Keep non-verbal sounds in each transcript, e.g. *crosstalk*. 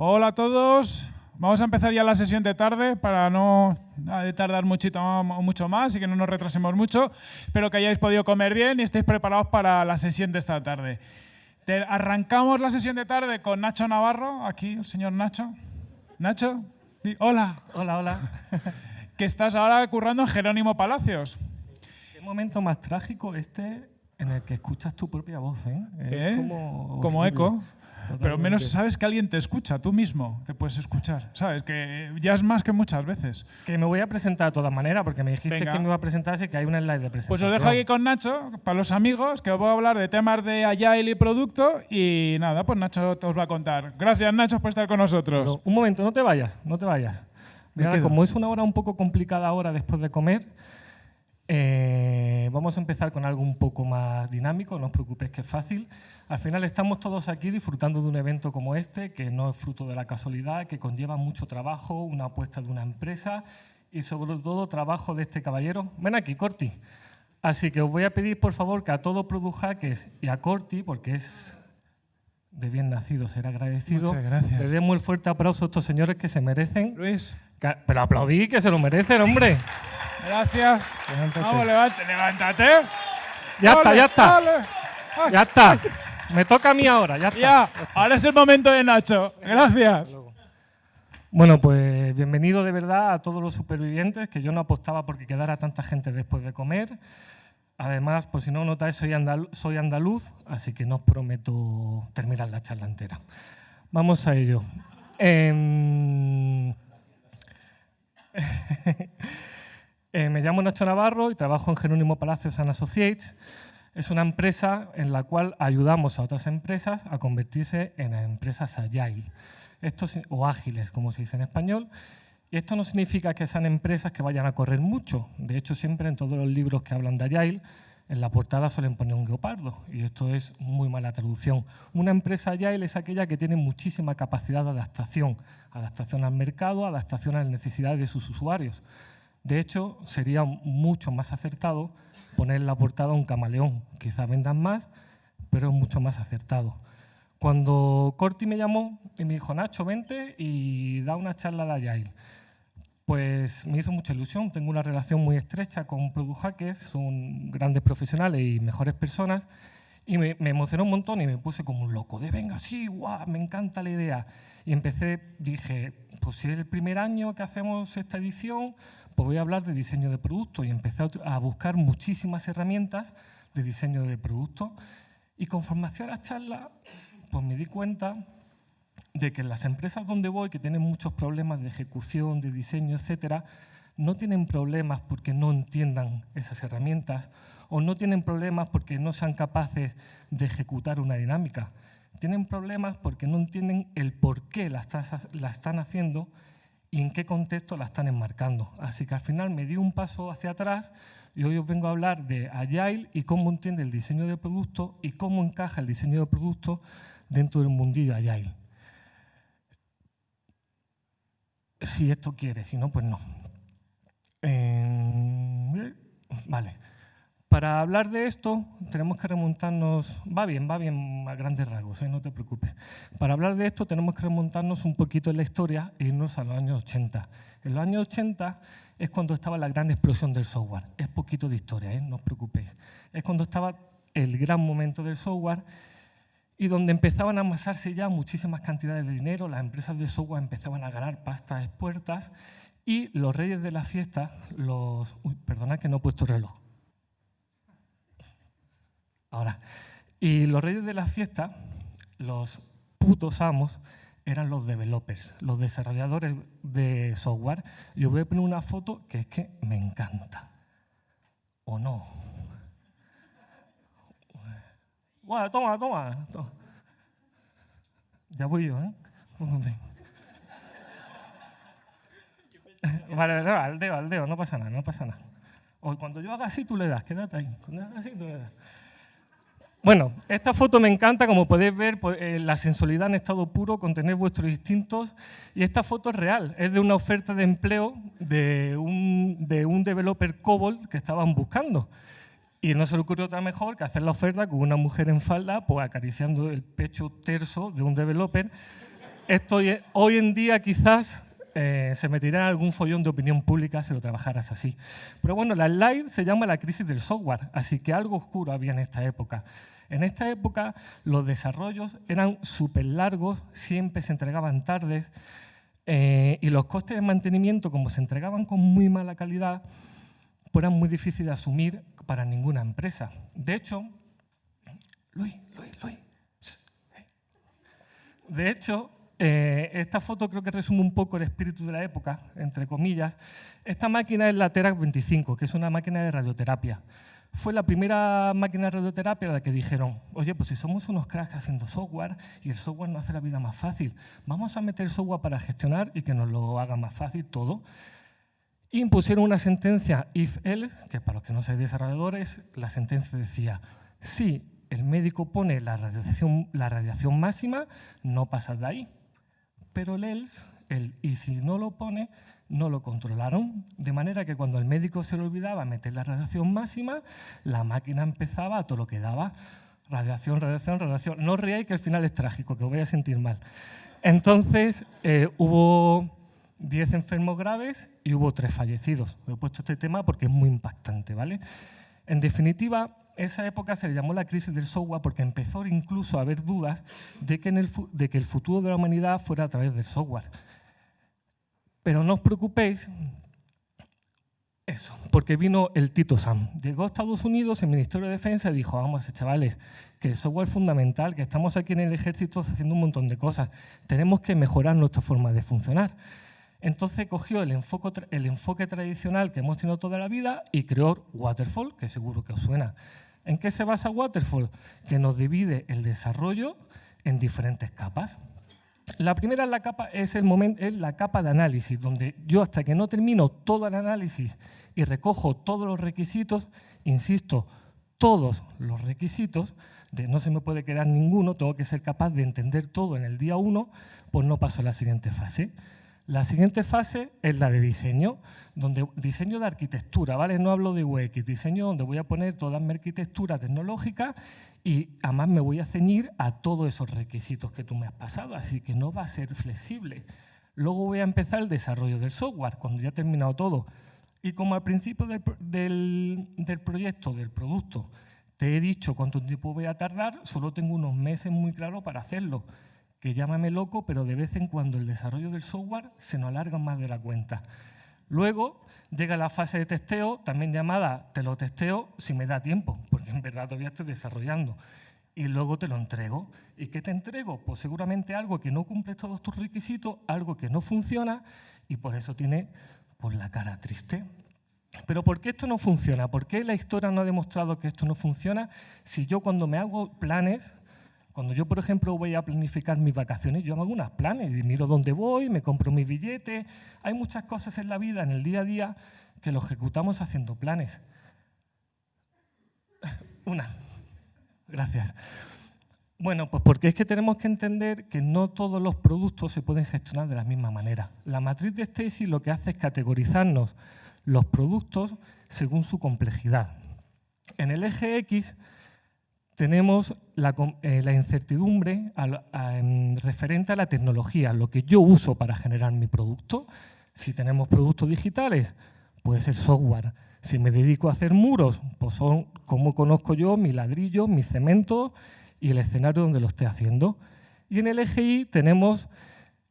Hola a todos. Vamos a empezar ya la sesión de tarde para no eh, tardar muchito, mucho más y que no nos retrasemos mucho. Espero que hayáis podido comer bien y estéis preparados para la sesión de esta tarde. arrancamos la sesión de tarde con Nacho Navarro, aquí el señor Nacho. Nacho, hola. Hola, hola. *laughs* que estás ahora currando en Jerónimo Palacios. Qué momento más trágico este en el que escuchas tu propia voz, ¿eh? Es ¿Eh? como, como eco. Pero menos sabes que alguien te escucha, tú mismo te puedes escuchar. ¿Sabes? Que ya es más que muchas veces. Que me voy a presentar de todas maneras, porque me dijiste que me iba a presentar, así que hay una slide de presentación. Pues os dejo aquí con Nacho, para los amigos, que os voy a hablar de temas de Agile y producto. Y nada, pues Nacho os va a contar. Gracias, Nacho, por estar con nosotros. un momento, no te vayas, no te vayas. Mira, como es una hora un poco complicada ahora después de comer, eh, vamos a empezar con algo un poco más dinámico, no os preocupéis que es fácil. Al final estamos todos aquí disfrutando de un evento como este, que no es fruto de la casualidad, que conlleva mucho trabajo, una apuesta de una empresa y sobre todo trabajo de este caballero. Ven aquí, Corti. Así que os voy a pedir, por favor, que a todo Produjaques y a Corti, porque es de bien nacido ser agradecido, le demos el fuerte aplauso a estos señores que se merecen. Luis. pero aplaudí, que se lo merecen, hombre. Gracias. Vamos, levántate. levántate. Ya está, ya está. Ya está. Me toca a mí ahora, ya está. Ya, ahora es el momento de Nacho. Gracias. Bueno, pues bienvenido de verdad a todos los supervivientes, que yo no apostaba porque quedara tanta gente después de comer. Además, pues si no notáis, soy, soy andaluz, así que no os prometo terminar la charla entera. Vamos a ello. Em, *laughs* eh, me llamo Nacho Navarro y trabajo en Jerónimo Palacios and Associates. Es una empresa en la cual ayudamos a otras empresas a convertirse en empresas agile, o ágiles, como se dice en español. Y esto no significa que sean empresas que vayan a correr mucho. De hecho, siempre en todos los libros que hablan de agile, en la portada suelen poner un guepardo, y esto es muy mala traducción. Una empresa agile es aquella que tiene muchísima capacidad de adaptación, adaptación al mercado, adaptación a las necesidades de sus usuarios. De hecho, sería mucho más acertado poner la portada un camaleón. Quizá vendan más, pero es mucho más acertado. Cuando Corti me llamó y me dijo, Nacho, vente y da una charla de Agile, pues me hizo mucha ilusión. Tengo una relación muy estrecha con Product Hackers, son grandes profesionales y mejores personas, y me, emocionó un montón y me puse como un loco, de venga, sí, guau, me encanta la idea. Y empecé, dije, pues si es el primer año que hacemos esta edición, pues voy a hablar de diseño de producto y empecé a buscar muchísimas herramientas de diseño de producto y conforme hacía la charla, pues me di cuenta de que las empresas donde voy, que tienen muchos problemas de ejecución, de diseño, etcétera, no tienen problemas porque no entiendan esas herramientas o no tienen problemas porque no sean capaces de ejecutar una dinámica. Tienen problemas porque no entienden el por qué la están haciendo y en qué contexto la están enmarcando. Así que al final me di un paso hacia atrás y hoy os vengo a hablar de Agile y cómo entiende el diseño de producto y cómo encaja el diseño de producto dentro del mundillo Agile. Si esto quiere, si no, pues no. Eh, vale. Para hablar de esto tenemos que remontarnos, va bien, va bien a grandes rasgos, ¿eh? no te preocupes. Para hablar de esto tenemos que remontarnos un poquito en la historia e irnos a los años 80. En los años 80 es cuando estaba la gran explosión del software. Es poquito de historia, ¿eh? no os preocupéis. Es cuando estaba el gran momento del software y donde empezaban a amasarse ya muchísimas cantidades de dinero, las empresas de software empezaban a ganar pastas expuertas y los reyes de la fiesta, los... Uy, perdona que no he puesto reloj Ahora, y los reyes de la fiesta, los putos amos, eran los developers, los desarrolladores de software. Yo voy a poner una foto que es que me encanta. ¿O no? Bueno, toma, toma, Ya voy yo, ¿eh? *laughs* Vale, al dedo, al dedo, no pasa nada, no pasa nada. O cuando yo haga así, tú le das, quédate ahí. Cuando haga así, tú le das. Bueno, esta foto me encanta, como podéis ver, eh, la sensualidad en estado puro, contener vuestros instintos, y esta foto es real, es de una oferta de empleo de un, de un developer COBOL que estaban buscando. Y no se le ocurrió otra mejor que hacer la oferta con una mujer en falda, pues acariciando el pecho terso de un developer, esto hoy en día quizás eh, se metería en algún follón de opinión pública si lo trabajaras así. Pero bueno, la slide se llama la crisis del software, así que algo oscuro había en esta época. En esta época los desarrollos eran súper largos, siempre se entregaban tardes eh, y los costes de mantenimiento, como se entregaban con muy mala calidad, pues eran muy difíciles de asumir para ninguna empresa. De hecho, Luis, Luis, Luis. De hecho, eh, esta foto creo que resume un poco el espíritu de la época, entre comillas. Esta máquina es la Terac 25, que es una máquina de radioterapia. Fue la primera máquina de radioterapia a la que dijeron, oye, pues si somos unos cracks haciendo software y el software no hace la vida más fácil, vamos a meter software para gestionar y que nos lo haga más fácil todo. Impusieron una sentencia if-else, que para los que no sean desarrolladores, la sentencia decía, si el médico pone la radiación, la radiación máxima, no pasas de ahí pero el ELS, el y si no lo pone, no lo controlaron, de manera que cuando el médico se le olvidaba meter la radiación máxima, la máquina empezaba a todo lo que daba, radiación, radiación, radiación. No reáis que al final es trágico, que os voy a sentir mal. Entonces, eh, hubo 10 enfermos graves y hubo 3 fallecidos. He puesto este tema porque es muy impactante, ¿vale? En definitiva, esa época se le llamó la crisis del software porque empezó incluso a haber dudas de que, el, futuro de la humanidad fuera a través del software. Pero no os preocupéis, eso, porque vino el Tito Sam. Llegó a Estados Unidos, el Ministerio de Defensa, y dijo, vamos, chavales, que el software es fundamental, que estamos aquí en el ejército haciendo un montón de cosas. Tenemos que mejorar nuestra forma de funcionar. Entonces cogió el enfoque, el enfoque tradicional que hemos tenido toda la vida y creó Waterfall, que seguro que os suena. ¿En qué se basa Waterfall? Que nos divide el desarrollo en diferentes capas. La primera es la capa, es el momento, es la capa de análisis, donde yo hasta que no termino todo el análisis y recojo todos los requisitos, insisto, todos los requisitos, no se me puede quedar ninguno, tengo que ser capaz de entender todo en el día 1, pues no paso a la siguiente fase. La siguiente fase es la de diseño, donde diseño de arquitectura, ¿vale? No hablo de UX, diseño donde voy a poner toda mi arquitectura tecnológica y además me voy a ceñir a todos esos requisitos que tú me has pasado, así que no va a ser flexible. Luego voy a empezar el desarrollo del software, cuando ya he terminado todo. Y como al principio del, del proyecto, del producto, te he dicho cuánto tiempo voy a tardar, solo tengo unos meses muy claros para hacerlo que llámame loco, pero de vez en cuando el desarrollo del software se nos alarga más de la cuenta. Luego llega la fase de testeo, también llamada te lo testeo si me da tiempo, porque en verdad todavía estoy desarrollando. Y luego te lo entrego. ¿Y qué te entrego? Pues seguramente algo que no cumple todos tus requisitos, algo que no funciona y por eso tiene por la cara triste. Pero ¿por qué esto no funciona? ¿Por qué la historia no ha demostrado que esto no funciona? Si yo cuando me hago planes, cuando yo, por ejemplo, voy a planificar mis vacaciones, yo hago unos planes y miro dónde voy, me compro mis billetes. Hay muchas cosas en la vida, en el día a día, que lo ejecutamos haciendo planes. *laughs* Una. Gracias. Bueno, pues porque es que tenemos que entender que no todos los productos se pueden gestionar de la misma manera. La matriz de Stacy lo que hace es categorizarnos los productos según su complejidad. En el eje X tenemos la, eh, incertidumbre referente a la tecnología, lo que yo uso para generar mi producto. Si tenemos productos digitales, pues el software. Si me dedico a hacer muros, pues son cómo conozco yo mi ladrillo, mi cemento y el escenario donde lo esté haciendo. Y en el EGI tenemos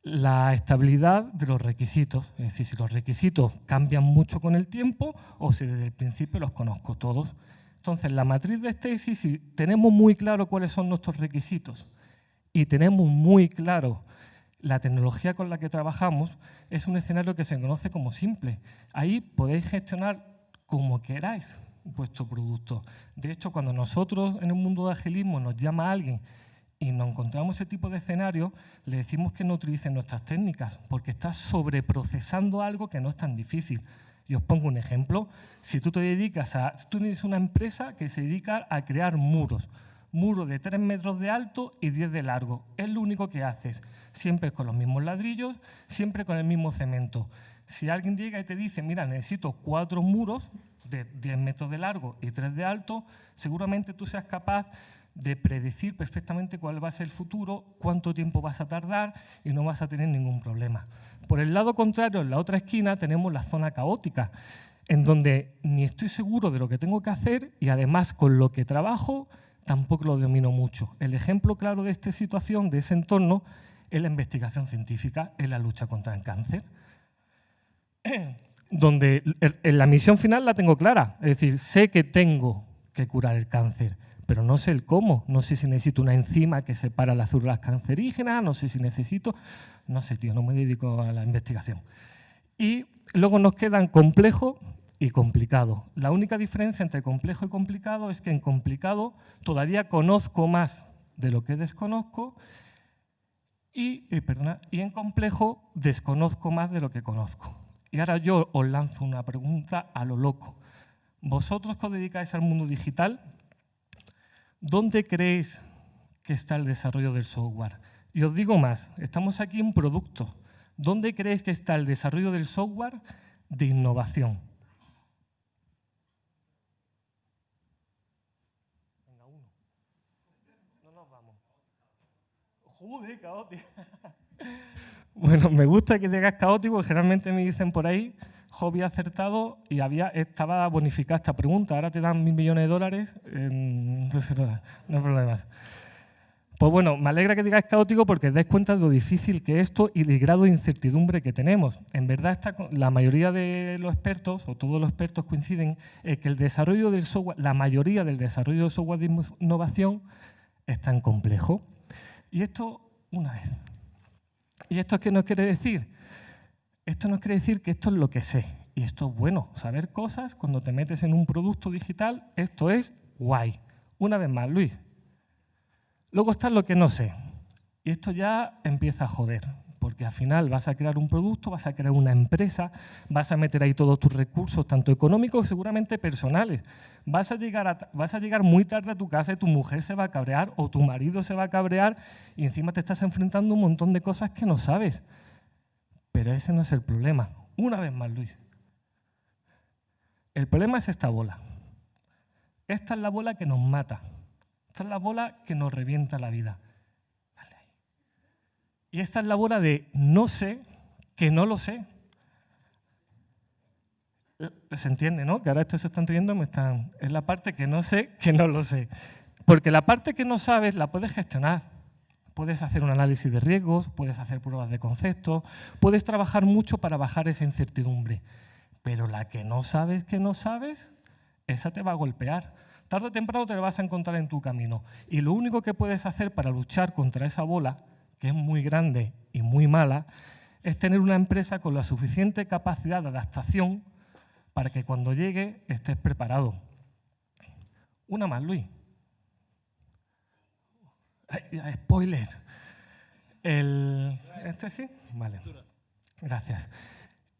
la estabilidad de los requisitos, es decir, si los requisitos cambian mucho con el tiempo o si desde el principio los conozco todos. Entonces, la matriz de Stacy, si tenemos muy claro cuáles son nuestros requisitos y tenemos muy claro la tecnología con la que trabajamos, es un escenario que se conoce como simple. Ahí podéis gestionar como queráis vuestro producto. De hecho, cuando nosotros en el mundo de agilismo nos llama alguien y nos encontramos ese tipo de escenario, le decimos que no utilicen nuestras técnicas, porque está sobreprocesando algo que no es tan difícil. Y os pongo un ejemplo. Si tú te dedicas a... Tú tienes una empresa que se dedica a crear muros. Muros de 3 metros de alto y 10 de largo. Es lo único que haces. Siempre con los mismos ladrillos, siempre con el mismo cemento. Si alguien llega y te dice, mira, necesito cuatro muros de 10 metros de largo y 3 de alto, seguramente tú seas capaz de predecir perfectamente cuál va a ser el futuro, cuánto tiempo vas a tardar y no vas a tener ningún problema. Por el lado contrario, en la otra esquina, tenemos la zona caótica, en donde ni estoy seguro de lo que tengo que hacer y además con lo que trabajo tampoco lo domino mucho. El ejemplo claro de esta situación, de ese entorno, es la investigación científica, en la lucha contra el cáncer *clears throat* donde la misión final la tengo clara. Es decir, sé que tengo que curar el cáncer, pero no sé el cómo. No sé si necesito una enzima que separa las células cancerígenas, no sé si necesito... No sé, tío, no me dedico a la investigación. Y luego nos quedan complejo y complicado. La única diferencia entre complejo y complicado es que en complicado todavía conozco más de lo que desconozco y, eh, y en complejo desconozco más de lo que conozco. Y ahora yo os lanzo una pregunta a lo loco. Vosotros que os dedicáis al mundo digital, ¿dónde creéis que está el desarrollo del software? Y os digo más, estamos aquí en producto. ¿Dónde creéis que está el desarrollo del software de innovación? Venga, uno. No nos vamos. Joder, caótico. *laughs* Bueno, me gusta que digas caótico, generalmente me dicen por ahí, hobby acertado y había, estaba bonificada esta pregunta, ahora te dan mil millones de dólares, entonces no, hay problemas. Pues bueno, me alegra que digas caótico porque dais cuenta de lo difícil que es esto y del grado de incertidumbre que tenemos. En verdad, la mayoría de los expertos, o todos los expertos coinciden, en que el desarrollo del software, la mayoría del desarrollo del software de innovación es tan complejo. Y esto, una vez, ¿Y esto qué nos quiere decir? Esto nos quiere decir que esto es lo que sé. Y esto es bueno. Saber cosas cuando te metes en un producto digital, esto es guay. Una vez más, Luis. Luego está lo que no sé. Y esto ya empieza a joder porque al final vas a crear un producto, vas a crear una empresa, vas a meter ahí todos tus recursos, tanto económicos seguramente personales. Vas a, llegar vas a llegar muy tarde a tu casa y tu mujer se va a cabrear o tu marido se va a cabrear y encima te estás enfrentando a un montón de cosas que no sabes. Pero ese no es el problema. Una vez más, Luis. El problema es esta bola. Esta es la bola que nos mata. Esta es la bola que nos revienta la vida. Y esta es la bola de no sé que no lo sé. Se entiende, ¿no? Que ahora esto se está entendiendo, me están... es la parte que no sé que no lo sé. Porque la parte que no sabes la puedes gestionar. Puedes hacer un análisis de riesgos, puedes hacer pruebas de concepto, puedes trabajar mucho para bajar esa incertidumbre. Pero la que no sabes que no sabes, esa te va a golpear. Tarde o temprano te la vas a encontrar en tu camino. Y lo único que puedes hacer para luchar contra esa bola que es muy grande y muy mala, es tener una empresa con la suficiente capacidad de adaptación para que cuando llegue estés preparado. Una más, Luis. Spoiler. El, ¿Este sí? Vale. Gracias.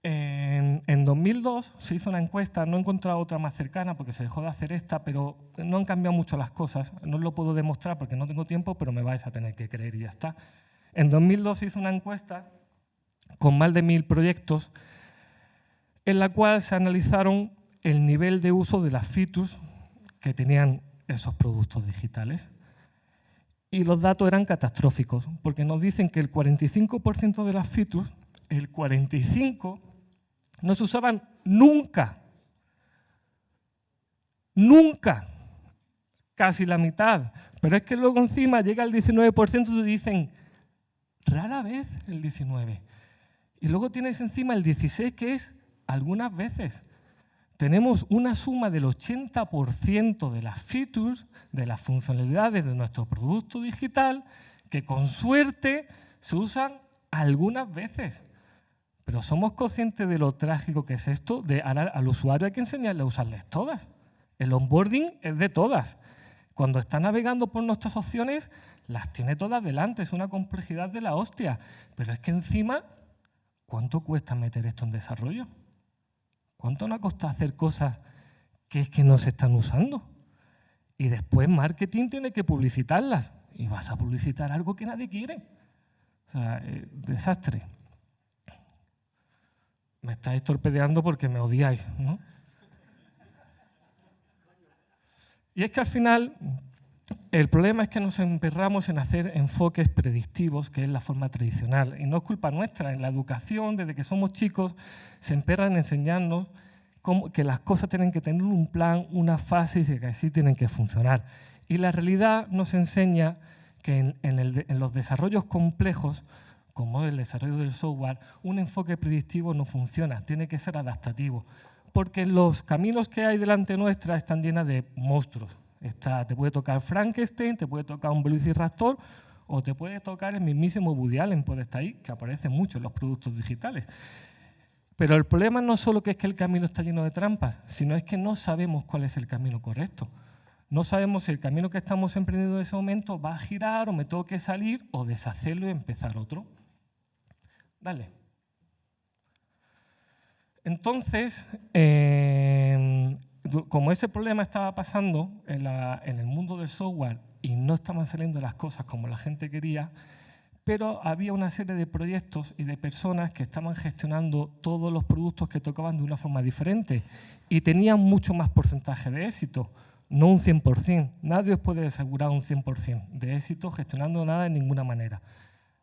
En, en, 2002 se hizo una encuesta, no he encontrado otra más cercana porque se dejó de hacer esta, pero no han cambiado mucho las cosas. No lo puedo demostrar porque no tengo tiempo, pero me vais a tener que creer y ya está. En 2002 se hizo una encuesta con más de mil proyectos en la cual se analizaron el nivel de uso de las features que tenían esos productos digitales. Y los datos eran catastróficos, porque nos dicen que el 45% de las features, el 45%, no se usaban nunca. Nunca. Casi la mitad. Pero es que luego encima llega el 19% y dicen, rara vez el 19. Y luego tienes encima el 16, que es algunas veces. Tenemos una suma del 80% de las features, de las funcionalidades de nuestro producto digital, que con suerte se usan algunas veces. Pero somos conscientes de lo trágico que es esto, de al usuario hay que enseñarle a usarles todas. El onboarding es de todas. Cuando está navegando por nuestras opciones, las tiene todas delante, es una complejidad de la hostia. Pero es que encima, ¿cuánto cuesta meter esto en desarrollo? ¿Cuánto nos costado hacer cosas que es que no se están usando? Y después marketing tiene que publicitarlas. Y vas a publicitar algo que nadie quiere. O sea, eh, desastre. Me estáis torpedeando porque me odiáis, ¿no? Y es que al final El problema es que nos emperramos en hacer enfoques predictivos, que es la forma tradicional. Y no es culpa nuestra. En la educación, desde que somos chicos, se emperran en enseñarnos que las cosas tienen que tener un plan, una fase y que así tienen que funcionar. Y la realidad nos enseña que en, los desarrollos complejos, como el desarrollo del software, un enfoque predictivo no funciona, tiene que ser adaptativo. Porque los caminos que hay delante nuestra están llenos de monstruos. Te puede tocar Frankenstein, te puede tocar un Velociraptor o te puede tocar el mismísimo Woody Allen, estar ahí, que aparece mucho en los productos digitales. Pero el problema no solo que es que el camino está lleno de trampas, sino es que no sabemos cuál es el camino correcto. No sabemos si el camino que estamos emprendiendo en ese momento va a girar o me tengo que salir o deshacerlo y empezar otro. Dale. Entonces, em, como ese problema estaba pasando en, el mundo del software y no estaban saliendo las cosas como la gente quería, pero había una serie de proyectos y de personas que estaban gestionando todos los productos que tocaban de una forma diferente y tenían mucho más porcentaje de éxito, no un 100%. Nadie os puede asegurar un 100% de éxito gestionando nada de ninguna manera.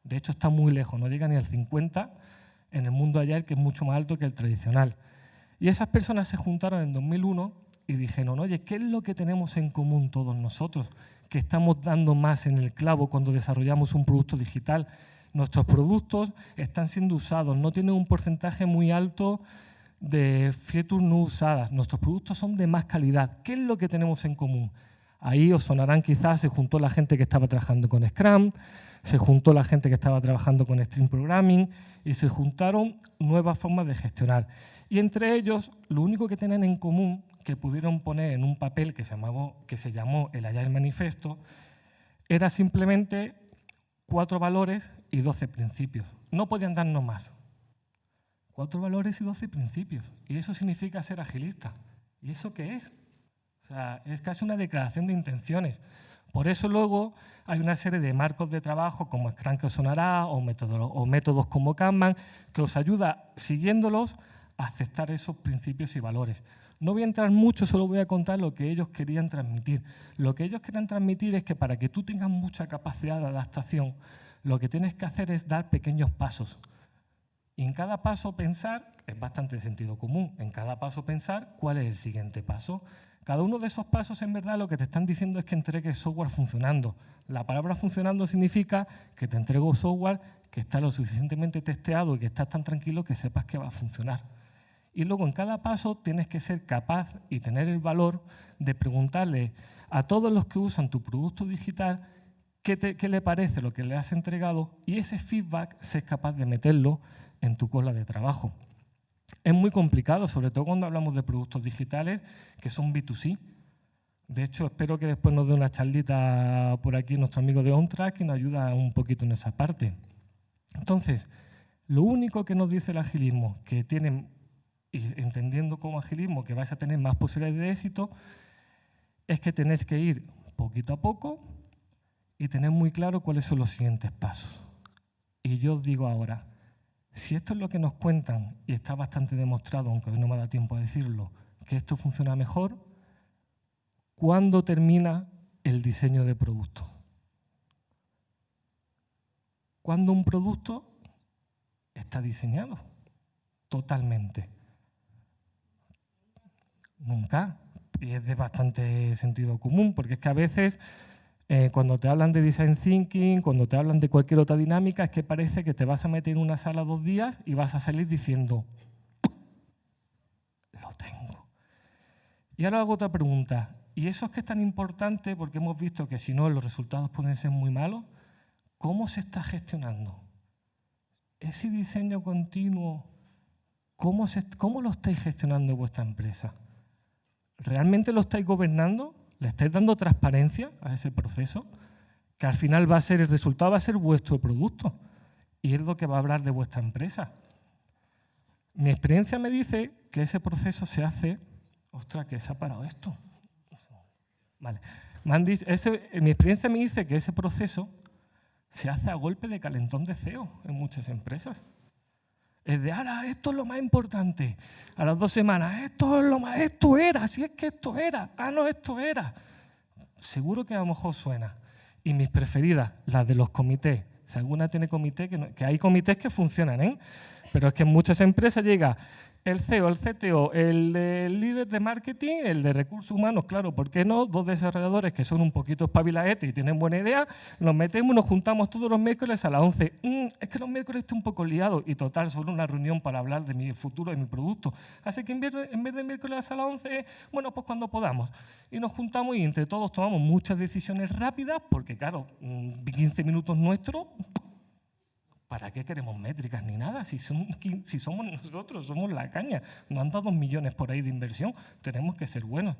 De hecho, está muy lejos, no llega ni al 50% en el mundo ayer, que es mucho más alto que el tradicional. Y esas personas se juntaron en 2001 y dijeron, oye, ¿qué es lo que tenemos en común todos nosotros? que estamos dando más en el clavo cuando desarrollamos un producto digital. Nuestros productos están siendo usados, no tienen un porcentaje muy alto de features no usadas. Nuestros productos son de más calidad. ¿Qué es lo que tenemos en común? Ahí os sonarán quizás, se juntó la gente que estaba trabajando con Scrum, se juntó la gente que estaba trabajando con Stream Programming y se juntaron nuevas formas de gestionar. Y entre ellos, lo único que tienen en común que pudieron poner en un papel que se, que se llamó el Agile Manifesto era simplemente cuatro valores y doce principios. No podían darnos más. Cuatro valores y doce principios. Y eso significa ser agilista. ¿Y eso qué es? O sea, es casi una declaración de intenciones. Por eso luego hay una serie de marcos de trabajo como Scrum que os sonará o métodos, o métodos como Kanban que os ayuda, siguiéndolos, aceptar esos principios y valores. No voy a entrar mucho, solo voy a contar lo que ellos querían transmitir. Lo que ellos querían transmitir es que para que tú tengas mucha capacidad de adaptación, lo que tienes que hacer es dar pequeños pasos. Y en cada paso pensar, es bastante sentido común, en cada paso pensar cuál es el siguiente paso. Cada uno de esos pasos en verdad lo que te están diciendo es que entregues software funcionando. La palabra funcionando significa que te entrego software que está lo suficientemente testeado y que estás tan tranquilo que sepas que va a funcionar. Y luego en cada paso tienes que ser capaz y tener el valor de preguntarle a todos los que usan tu producto digital qué, le parece lo que le has entregado y ese feedback ser capaz de meterlo en tu cola de trabajo. Es muy complicado, sobre todo cuando hablamos de productos digitales que son B2C. De hecho, espero que después nos dé una charlita por aquí nuestro amigo de OnTrack y nos ayuda un poquito en esa parte. Entonces, lo único que nos dice el agilismo, que tienen y entendiendo como agilismo que vais a tener más posibilidades de éxito, es que tenéis que ir poquito a poco y tener muy claro cuáles son los siguientes pasos. Y yo os digo ahora, si esto es lo que nos cuentan, y está bastante demostrado, aunque hoy no me da tiempo a decirlo, que esto funciona mejor, ¿cuándo termina el diseño de producto? Cuando un producto está diseñado totalmente. Nunca. Y es de bastante sentido común, porque es que a veces eh, cuando te hablan de design thinking, cuando te hablan de cualquier otra dinámica, es que parece que te vas a meter en una sala dos días y vas a salir diciendo, lo tengo. Y ahora hago otra pregunta. ¿Y eso es que es tan importante? Porque hemos visto que si no, los resultados pueden ser muy malos. ¿Cómo se está gestionando? Ese diseño continuo, ¿cómo, cómo lo estáis gestionando vuestra empresa? ¿Realmente lo estáis gobernando? ¿Le estáis dando transparencia a ese proceso? Que al final va a ser, el resultado va a ser vuestro producto y es lo que va a hablar de vuestra empresa. Mi experiencia me dice que ese proceso se hace... Ostras, que se ha parado esto. Vale. mi experiencia me dice que ese proceso se hace a golpe de calentón de CEO en muchas empresas. Es de, ahora, esto es lo más importante. A las dos semanas, esto es lo más, esto era, si es que esto era. Ah, no, esto era. seguro que a lo mejor suena. Y mis preferidas, las de los comités. Si alguna tiene comité, que, que hay comités que funcionan, ¿eh? Pero es que en muchas empresas llega el CEO, el CTO, el, líder de marketing, el de recursos humanos, claro, ¿por qué no? Dos desarrolladores que son un poquito espabilaetes y tienen buena idea, nos metemos y nos juntamos todos los miércoles a las 11. Mm, es que los miércoles estoy un poco liado y total, solo una reunión para hablar de mi futuro, de mi producto. Así que en vez en vez de miércoles a las 11, bueno, pues cuando podamos. Y nos juntamos y entre todos tomamos muchas decisiones rápidas porque, claro, 15 mm, minutos nuestros ¿Para qué queremos métricas ni nada? Si, somos nosotros, somos la caña. Nos han dado millones por ahí de inversión, tenemos que ser buenos.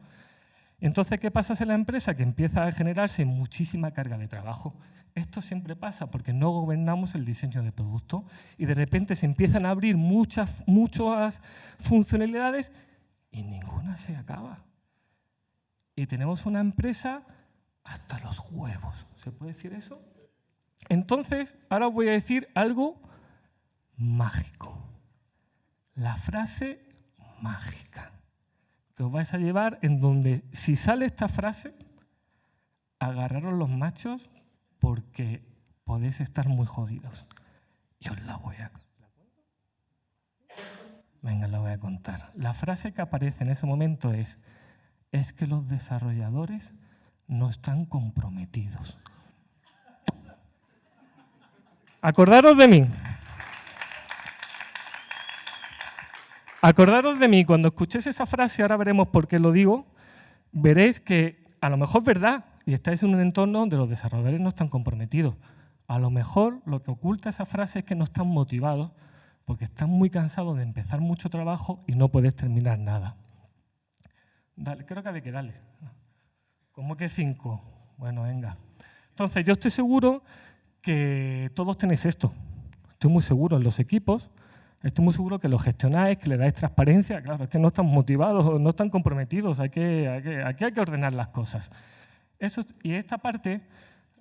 Entonces, ¿qué pasa en la empresa? Que empieza a generarse muchísima carga de trabajo. Esto siempre pasa porque no gobernamos el diseño de producto y de repente se empiezan a abrir muchas, muchas funcionalidades y ninguna se acaba. Y tenemos una empresa hasta los huevos. ¿Se puede decir eso? Entonces, ahora os voy a decir algo mágico. La frase mágica que os vais a llevar en donde si sale esta frase, agarraros los machos porque podéis estar muy jodidos. Y os la voy a Venga, la voy a contar. La frase que aparece en ese momento es, es que los desarrolladores no están comprometidos. Acordaros de mí. Acordaros de mí, cuando escuchéis esa frase, ahora veremos por qué lo digo, veréis que a lo mejor es verdad y estáis en un entorno donde los desarrolladores no están comprometidos. A lo mejor lo que oculta esa frase es que no están motivados porque están muy cansados de empezar mucho trabajo y no puedes terminar nada. Dale, creo que hay que darle. ¿Cómo que cinco? Bueno, venga. Entonces, yo estoy seguro que todos tenéis esto. Estoy muy seguro en los equipos, estoy muy seguro que lo gestionáis, que le dais transparencia. Claro, es que no están motivados, no están comprometidos, hay que, aquí hay que ordenar las cosas. Eso, y esta parte,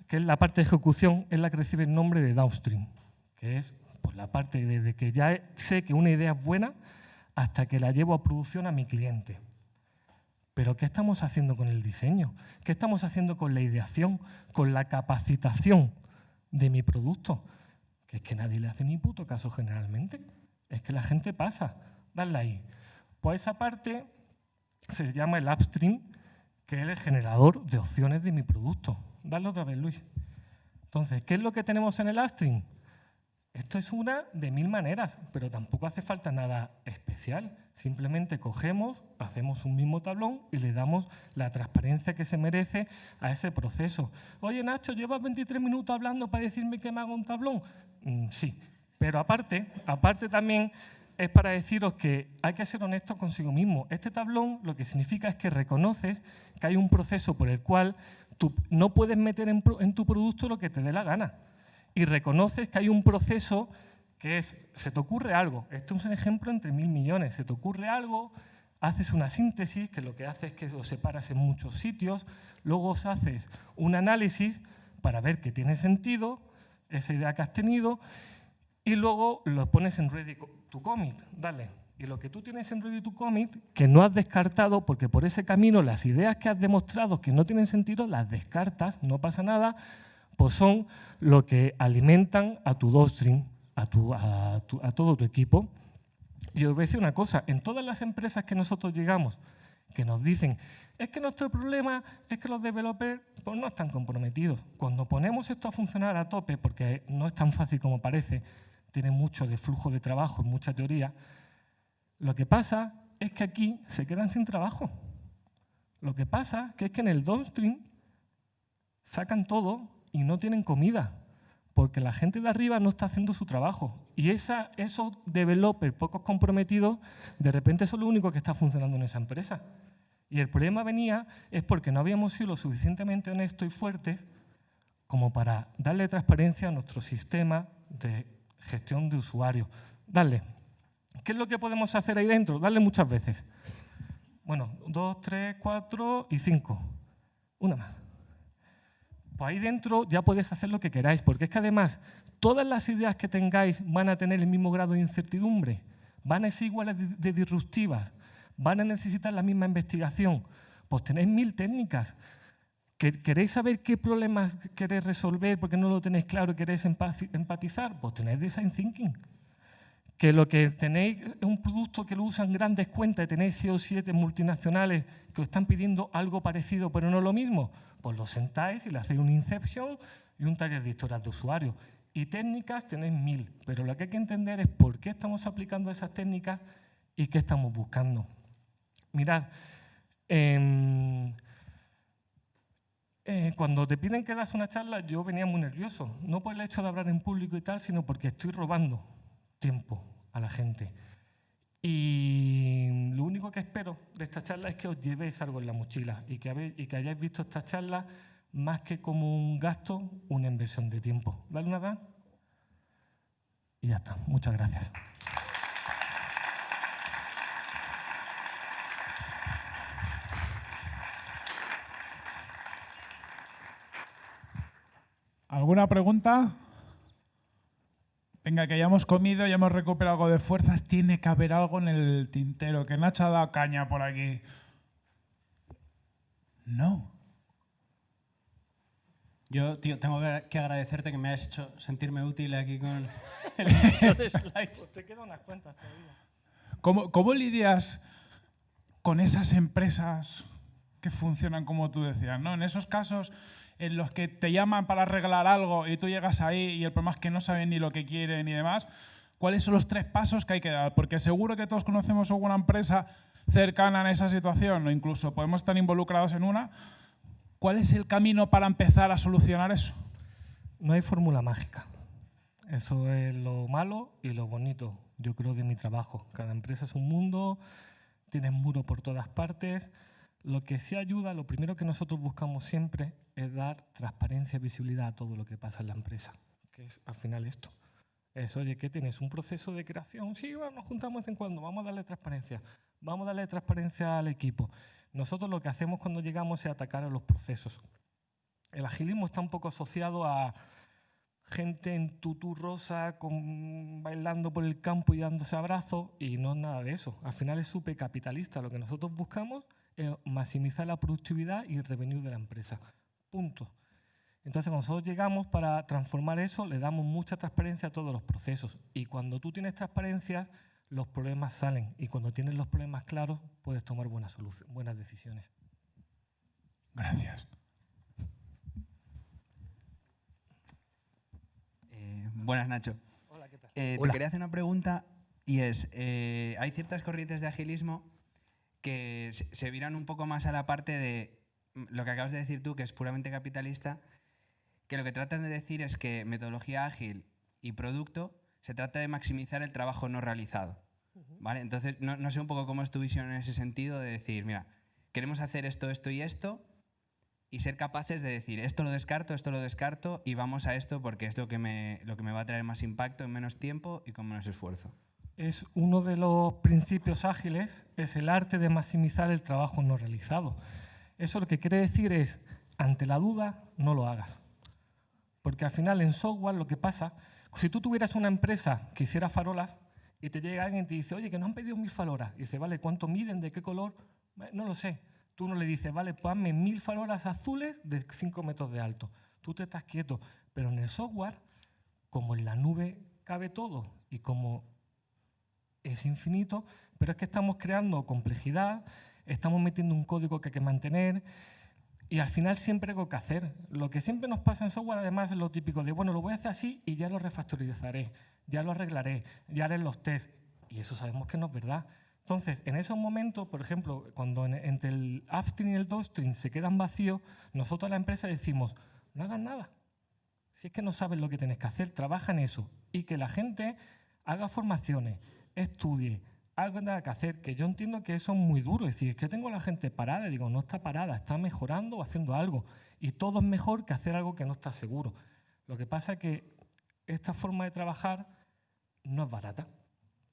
que es la parte de ejecución, es la que recibe el nombre de downstream, que es pues, la parte desde que ya sé que una idea es buena hasta que la llevo a producción a mi cliente. Pero ¿qué estamos haciendo con el diseño? ¿Qué estamos haciendo con la ideación, con la capacitación? De mi producto. Que es que nadie le hace ni puto caso generalmente. Es que la gente pasa. Dale ahí. Pues esa parte se llama el upstream, que es el generador de opciones de mi producto. Dale otra vez, Luis. Entonces, ¿qué es lo que tenemos en el upstream? Esto es una de mil maneras, pero tampoco hace falta nada especial. Simplemente cogemos, hacemos un mismo tablón y le damos la transparencia que se merece a ese proceso. Oye, Nacho, ¿llevas 23 minutos hablando para decirme que me hago un tablón? Mm, sí, pero aparte, aparte también es para deciros que hay que ser honestos consigo mismo. Este tablón lo que significa es que reconoces que hay un proceso por el cual tú no puedes meter en tu producto lo que te dé la gana y reconoces que hay un proceso que es, se te ocurre algo, esto es un ejemplo entre mil millones, se te ocurre algo, haces una síntesis, que lo que hace es que lo separas en muchos sitios, luego haces un análisis para ver que tiene sentido esa idea que has tenido y luego lo pones en Ready to Commit, dale. Y lo que tú tienes en Ready to Commit, que no has descartado, porque por ese camino las ideas que has demostrado que no tienen sentido, las descartas, no pasa nada, pues son lo que alimentan a tu downstream, a, a, todo tu equipo. Y os voy a decir una cosa, en todas las empresas que nosotros llegamos, que nos dicen, es que nuestro problema es que los developers pues, no están comprometidos. Cuando ponemos esto a funcionar a tope, porque no es tan fácil como parece, tiene mucho de flujo de trabajo, mucha teoría, lo que pasa es que aquí se quedan sin trabajo. Lo que pasa es que en el downstream sacan todo y no tienen comida, porque la gente de arriba no está haciendo su trabajo. Y esa, esos developers pocos comprometidos, de repente son lo único que está funcionando en esa empresa. Y el problema venía es porque no habíamos sido lo suficientemente honestos y fuertes como para darle transparencia a nuestro sistema de gestión de usuarios. Dale. ¿Qué es lo que podemos hacer ahí dentro? Darle muchas veces. Bueno, dos, tres, cuatro y cinco. Una más pues ahí dentro ya podéis hacer lo que queráis, porque es que además todas las ideas que tengáis van a tener el mismo grado de incertidumbre, van a ser iguales de, disruptivas, van a necesitar la misma investigación. Pues tenéis mil técnicas. ¿Queréis saber qué problemas queréis resolver porque no lo tenéis claro y queréis empatizar? Pues tenéis design thinking. Que lo que tenéis es un producto que lo usan grandes cuentas tenéis 6 o 7 multinacionales que os están pidiendo algo parecido pero no lo mismo, pues lo sentáis y le hacéis un inception y un taller de historias de usuario. Y técnicas tenéis mil, pero lo que hay que entender es por qué estamos aplicando esas técnicas y qué estamos buscando. Mirad, eh, eh, cuando te piden que das una charla, yo venía muy nervioso. No por el hecho de hablar en público y tal, sino porque estoy robando tiempo a la gente. Y lo único que espero de esta charla es que os llevéis algo en la mochila y que, y que hayáis visto esta charla más que como un gasto, una inversión de tiempo. Dale una vez. Y ya está. Muchas gracias. ¿Alguna pregunta? Venga, que ya hemos comido, ya hemos recuperado algo de fuerzas. Tiene que haber algo en el tintero, que Nacho ha dado caña por aquí. No. Yo, tío, tengo que agradecerte que me hayas hecho sentirme útil aquí con el *laughs* episodio de slides. Pues te quedan unas cuentas todavía. ¿Cómo, ¿Cómo lidias con esas empresas que funcionan como tú decías? ¿no? En esos casos en los que te llaman para arreglar algo y tú llegas ahí y el problema es que no saben ni lo que quieren ni demás, ¿cuáles son los tres pasos que hay que dar? Porque seguro que todos conocemos alguna empresa cercana a esa situación o incluso podemos estar involucrados en una. ¿Cuál es el camino para empezar a solucionar eso? No hay fórmula mágica. Eso es lo malo y lo bonito, yo creo, de mi trabajo. Cada empresa es un mundo, tienes muro por todas partes. Lo que sí ayuda, lo primero que nosotros buscamos siempre es dar transparencia y visibilidad a todo lo que pasa en la empresa, que es al final esto. Es, oye, ¿qué tienes? ¿Un proceso de creación? Sí, bueno, nos juntamos de vez en cuando, vamos a darle transparencia. Vamos a darle transparencia al equipo. Nosotros lo que hacemos cuando llegamos es atacar a los procesos. El agilismo está un poco asociado a gente en tutú rosa con, bailando por el campo y dándose abrazos y no es nada de eso. Al final es súper capitalista. Lo que nosotros buscamos eh, maximizar la productividad y el revenue de la empresa. Punto. Entonces, cuando nosotros llegamos para transformar eso, le damos mucha transparencia a todos los procesos. Y cuando tú tienes transparencia, los problemas salen. Y cuando tienes los problemas claros, puedes tomar buenas, buenas decisiones. Gracias. Eh, buenas, Nacho. Hola, ¿qué tal? Eh, te quería hacer una pregunta y es, hay ciertas corrientes de agilismo que se viran un poco más a la parte de lo que acabas de decir tú, que es puramente capitalista, que lo que tratan de decir es que metodología ágil y producto se trata de maximizar el trabajo no realizado. ¿vale? Entonces, no, sé un poco cómo es tu visión en ese sentido de decir, mira, queremos hacer esto, esto y esto, y ser capaces de decir, esto lo descarto, esto lo descarto, y vamos a esto porque es lo que me, lo que me va a traer más impacto en menos tiempo y con menos esfuerzo es uno de los principios ágiles, es el arte de maximizar el trabajo no realizado. Eso lo que quiere decir es, ante la duda, no lo hagas. Porque al final en software lo que pasa, si tú tuvieras una empresa que hiciera farolas y te llega alguien y te dice, oye, que no han pedido mil farolas, y dice, vale, ¿cuánto miden? ¿De qué color? No lo sé. Tú no le dices, vale, ponme mil farolas azules de 5 metros de alto. Tú te estás quieto. Pero en el software, como en la nube cabe todo y como es infinito, pero es que estamos creando complejidad, estamos metiendo un código que hay que mantener y al final siempre hay algo que hacer. Lo que siempre nos pasa en software además es lo típico de, bueno, lo voy a hacer así y ya lo refactorizaré, ya lo arreglaré, ya haré los tests. Y eso sabemos que no es verdad. Entonces, en esos momentos, por ejemplo, cuando entre el upstream y el downstream se quedan vacíos, nosotros a la empresa decimos, no hagan nada. Si es que no sabes lo que tienes que hacer, trabaja en eso. Y que la gente haga formaciones, estudie, algo tendrá que hacer, que yo entiendo que eso es muy duro. Es decir, es que tengo a la gente parada, y digo, no está parada, está mejorando o haciendo algo. Y todo es mejor que hacer algo que no está seguro. Lo que pasa es que esta forma de trabajar no es barata.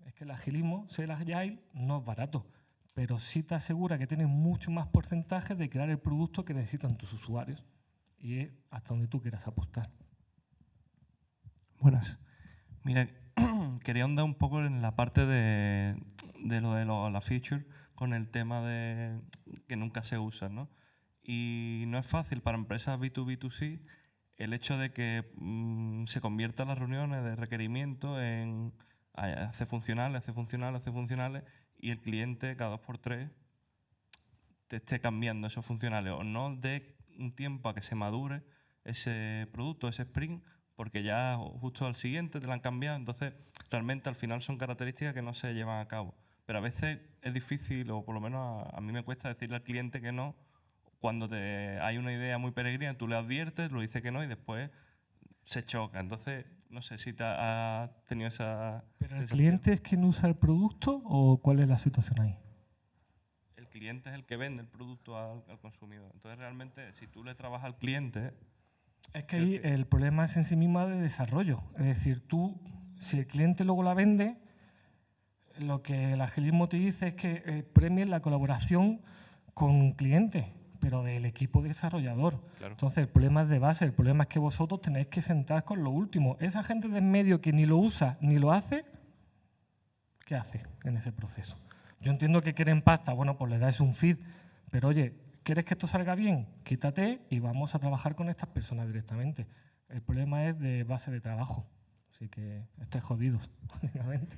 Es que el agilismo, ser agile, no es barato. Pero sí te asegura que tienes mucho más porcentaje de crear el producto que necesitan tus usuarios. Y es hasta donde tú quieras apostar. Buenas. Mira, quería andar un poco en la parte de, lo de la feature con el tema de que nunca se usa, ¿no? Y no es fácil para empresas B2B2C el hecho de que mm, se conviertan las reuniones de requerimiento en hacer funcionales, hacer funcionales, hacer funcionales y el cliente cada dos por tres te esté cambiando esos funcionales o no dé un tiempo a que se madure ese producto, ese sprint, porque ya justo al siguiente te lo han cambiado. Entonces, realmente al final son características que no se llevan a cabo. Pero a veces es difícil, o por lo menos a, mí me cuesta decirle al cliente que no, cuando te, hay una idea muy peregrina, tú le adviertes, lo dice que no y después se choca. Entonces, no sé si te ha, tenido esa. ¿Pero el cliente es quien usa el producto o cuál es la situación ahí? El cliente es el que vende el producto al, consumidor. Entonces, realmente, si tú le trabajas al cliente. Es que ahí el problema es en sí mismo de desarrollo. Es decir, tú, si el cliente luego la vende, lo que el agilismo te dice es que eh, la colaboración con clientes pero del equipo desarrollador. Entonces, el problema es de base, el problema es que vosotros tenéis que sentar con lo último. Esa gente de en medio que ni lo usa ni lo hace, ¿qué hace en ese proceso? Yo entiendo que quieren pasta, bueno, pues le dais un feed, pero oye, ¿quieres que esto salga bien? Quítate y vamos a trabajar con estas personas directamente. El problema es de base de trabajo, así que estáis jodidos, *laughs* básicamente.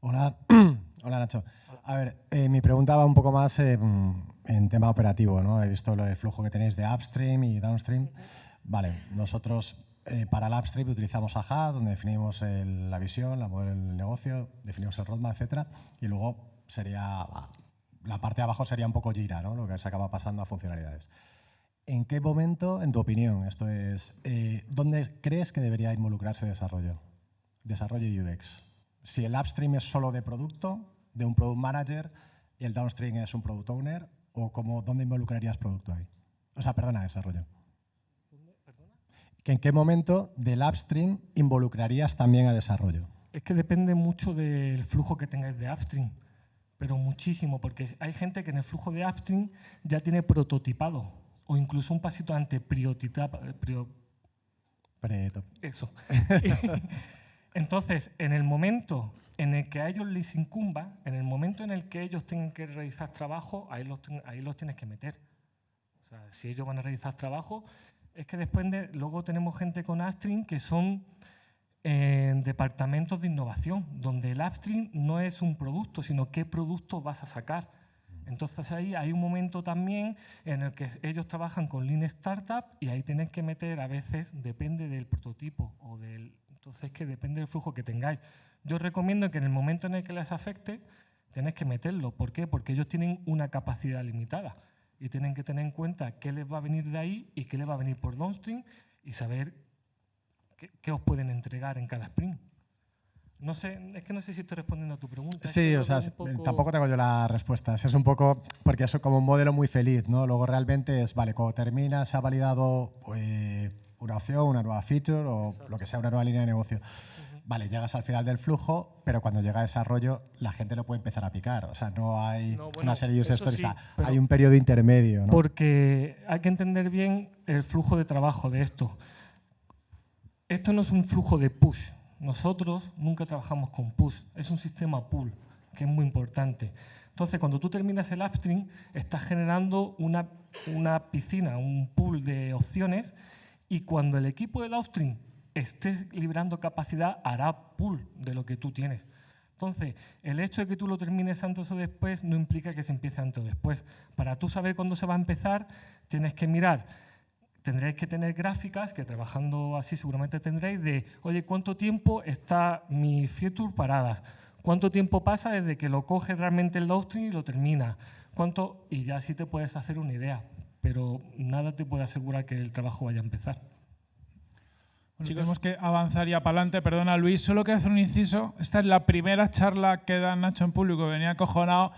Hola. *clears throat* Hola Nacho. A ver, eh, mi pregunta va un poco más eh, en tema operativo. ¿no? He visto lo del flujo que tenéis de upstream y downstream. Vale, nosotros eh, para el upstream utilizamos AHA, donde definimos la visión, la modelo del negocio, definimos el roadmap, etc. Y luego sería, la parte de abajo sería un poco Jira, ¿no? lo que se acaba pasando a funcionalidades. ¿En qué momento, en tu opinión, esto es, dónde crees que debería involucrarse desarrollo? Desarrollo UX si el upstream es solo de producto, de un product manager, y el downstream es un product owner, o como, ¿dónde involucrarías producto ahí? O sea, perdona, desarrollo. ¿En qué momento del upstream involucrarías también a desarrollo? Es que depende mucho del flujo que tengáis de upstream, pero muchísimo, porque hay gente que en el flujo de upstream ya tiene prototipado, o incluso un pasito antes, priotitado. Eso. *laughs* Entonces, en el momento en el que a ellos les incumba, en el momento en el que ellos tengan que realizar trabajo, ahí los, ahí los tienes que meter. O sea, si ellos van a realizar trabajo, es que después de, luego tenemos gente con Upstream que son eh, departamentos de innovación, donde el Upstream no es un producto, sino qué producto vas a sacar. Entonces ahí hay un momento también en el que ellos trabajan con Lean Startup y ahí tienen que meter a veces, depende del prototipo o del entonces, que depende del flujo que tengáis. Yo recomiendo que en el momento en el que les afecte, tenéis que meterlo. ¿Por qué? Porque ellos tienen una capacidad limitada y tienen que tener en cuenta qué les va a venir de ahí y qué les va a venir por downstream y saber qué, os pueden entregar en cada sprint. No sé, es que no sé si estoy respondiendo a tu pregunta. Sí, o sea, tampoco tengo yo la respuesta. Es un poco, porque es como un modelo muy feliz, ¿no? Luego realmente es, vale, cuando termina, se ha validado eh, una opción, una nueva feature o lo que sea, una nueva línea de negocio. Vale, llegas al final del flujo, pero cuando llega a desarrollo la gente lo puede empezar a picar. O sea, no hay una serie de user stories, hay un periodo intermedio. ¿no? Porque hay que entender bien el flujo de trabajo de esto. Esto no es un flujo de push. Nosotros nunca trabajamos con push. Es un sistema pull, que es muy importante. Entonces, cuando tú terminas el upstream, estás generando una, una piscina, un pool de opciones y cuando el equipo de downstream esté librando capacidad, hará pool de lo que tú tienes. Entonces, el hecho de que tú lo termines antes o después no implica que se empiece antes o después. Para tú saber cuándo se va a empezar, tienes que mirar, tendréis que tener gráficas, que trabajando así seguramente tendréis, de, oye, ¿cuánto tiempo está mi feature paradas? ¿Cuánto tiempo pasa desde que lo coge realmente el downstream y lo termina? ¿Cuánto? Y ya así te puedes hacer una idea pero nada te puede asegurar que el trabajo vaya a empezar. Tenemos que avanzar ya para adelante. Perdona, Luis, solo quiero hacer un inciso. Esta es la primera charla que da Nacho en público, venía acojonado.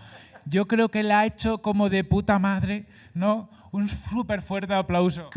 Yo creo que la ha hecho como de puta madre, ¿no? Un súper fuerte aplauso.